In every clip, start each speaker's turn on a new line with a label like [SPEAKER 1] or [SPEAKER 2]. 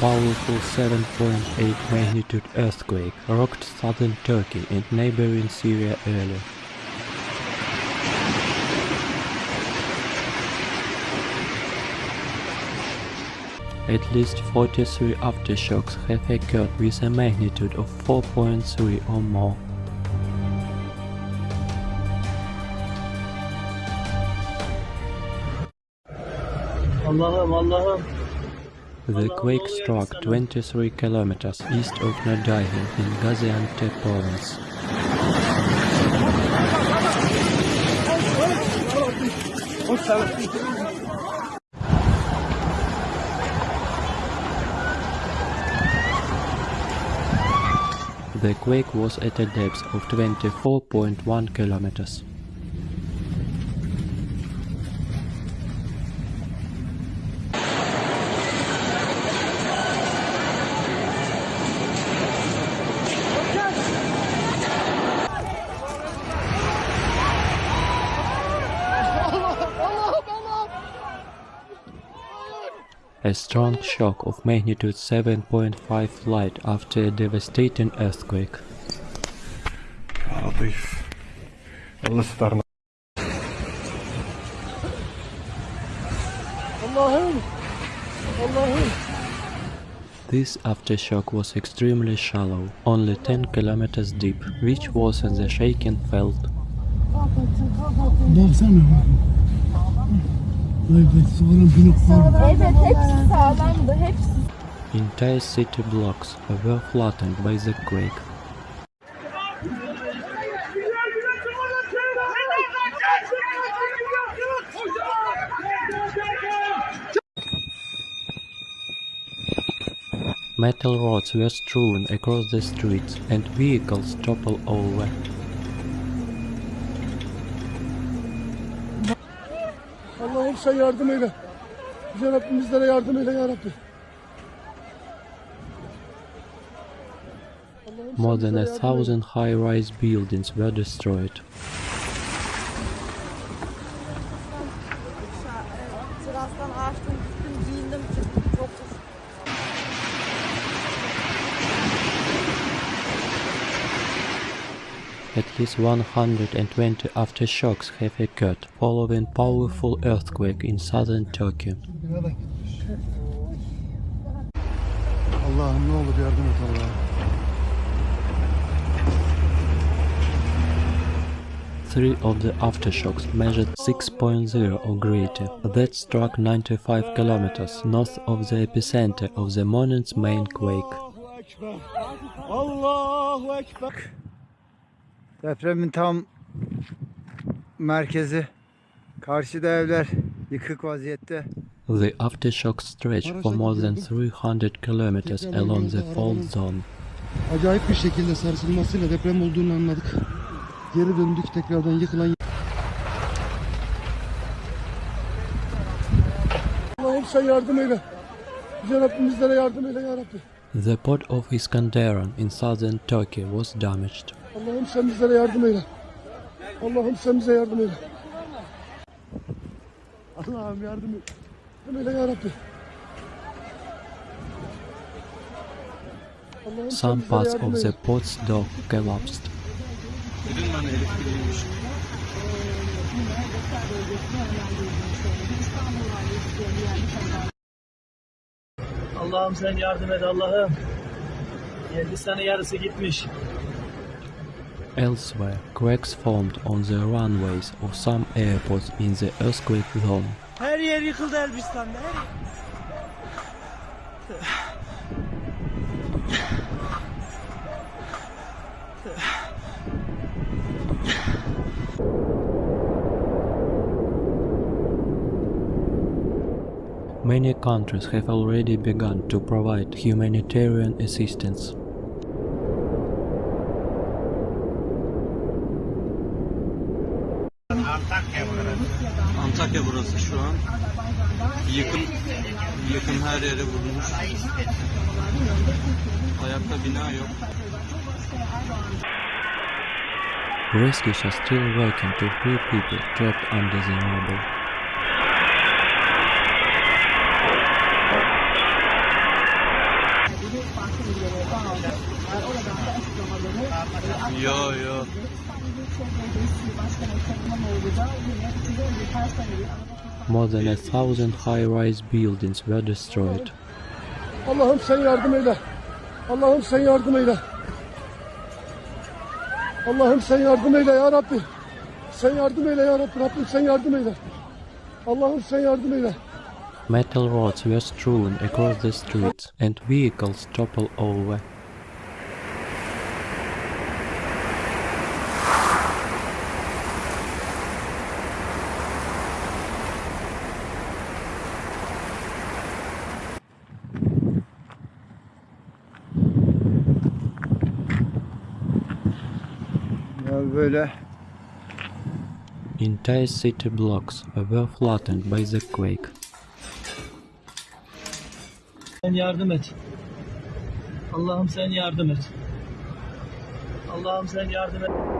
[SPEAKER 1] powerful 7.8 magnitude earthquake rocked southern Turkey and neighboring Syria earlier. At least 43 aftershocks have occurred with a magnitude of 4.3 or more.
[SPEAKER 2] Allah'ım Allah'ım.
[SPEAKER 1] The quake struck 23 kilometers east of Nurdağı in Gaziantep province. The quake was at a depth of 24.1 kilometers. a strong shock of magnitude 7.5 light after a devastating earthquake. This aftershock was extremely shallow, only 10 kilometers deep, which worsened the shaking felt.
[SPEAKER 3] Evet hepsi sağlamdı hepsi.
[SPEAKER 1] Entire city blocks were flattened by the quake. Metal rods were strewn across the streets and vehicles toppled over.
[SPEAKER 4] Allah'ım sen yardım eyle. Yüce Rabbim bizlere yardım eyle ya Rabbi.
[SPEAKER 1] More than a thousand high-rise buildings were destroyed.
[SPEAKER 3] Sırastan
[SPEAKER 1] At least 120 aftershocks have occurred following powerful earthquake in southern Turkey. Three of the aftershocks measured 6.0 or greater. That struck 95 kilometers north of the epicenter of the morning's main quake.
[SPEAKER 4] Allahu Ekber.
[SPEAKER 5] Depremin tam merkezi. Karşıda evler yıkık vaziyette.
[SPEAKER 1] The aftershock stretched for more than 300 kilometers along the fault zone.
[SPEAKER 4] Acayip bir şekilde sarsılmasıyla deprem olduğunu anladık. Geri döndük tekrardan yıkılan Allah'ım sen yardım eyle. Yüce Rabbim bizlere yardım eyle ya Rabbi.
[SPEAKER 1] The port of Iskenderun in southern Turkey was damaged.
[SPEAKER 4] Allah'ım sen bizlere yardım eyle. Allah'ım sen bize yardım eyle. Allah'ım yardım et. Yardım eyle ya Rabbi. Allah'ım sen
[SPEAKER 1] Some parts
[SPEAKER 4] yardım
[SPEAKER 1] of
[SPEAKER 4] eyle.
[SPEAKER 1] the port's dock collapsed.
[SPEAKER 2] Allah'ım sen yardım et Allah'ım. Hindistan'ın yarısı gitmiş.
[SPEAKER 1] Elsewhere, cracks formed on the runways of some airports in the earthquake zone.
[SPEAKER 2] Her yer yıkıldı Elbistan'da. Her.
[SPEAKER 1] Many countries have already begun to provide humanitarian assistance.
[SPEAKER 6] Antakya burası şu an. Yıkım yıkım her yere vurmuş. Ayakta bina yok.
[SPEAKER 1] Rescues are still working to free people trapped under the rubble. Yo yo. More than a thousand high-rise buildings were destroyed.
[SPEAKER 4] Allah'ım sen yardım eyle. Allah'ım sen yardım eyle. Allah'ım sen yardım eyle ya Rabbi. Sen yardım eyle ya Rabbi. Rabbim sen yardım eyle. Allah'ım sen yardım eyle.
[SPEAKER 1] Metal rods were strewn across the streets and vehicles toppled over.
[SPEAKER 5] Böyle
[SPEAKER 1] Entire city blocks were flattened by the quake.
[SPEAKER 2] Sen yardım et. Allah'ım sen yardım et. Allah'ım sen yardım et.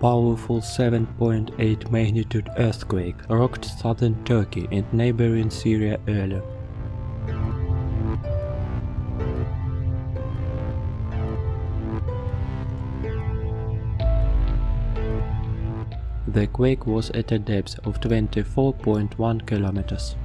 [SPEAKER 1] Powerful 7.8 magnitude earthquake rocked southern Turkey and neighboring Syria earlier. The quake was at a depth of 24.1 kilometers.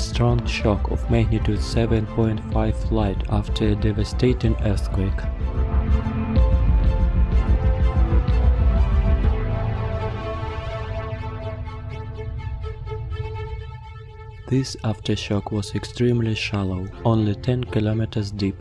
[SPEAKER 1] Strong shock of magnitude 7.5 light after a devastating earthquake. This aftershock was extremely shallow, only 10 kilometers deep.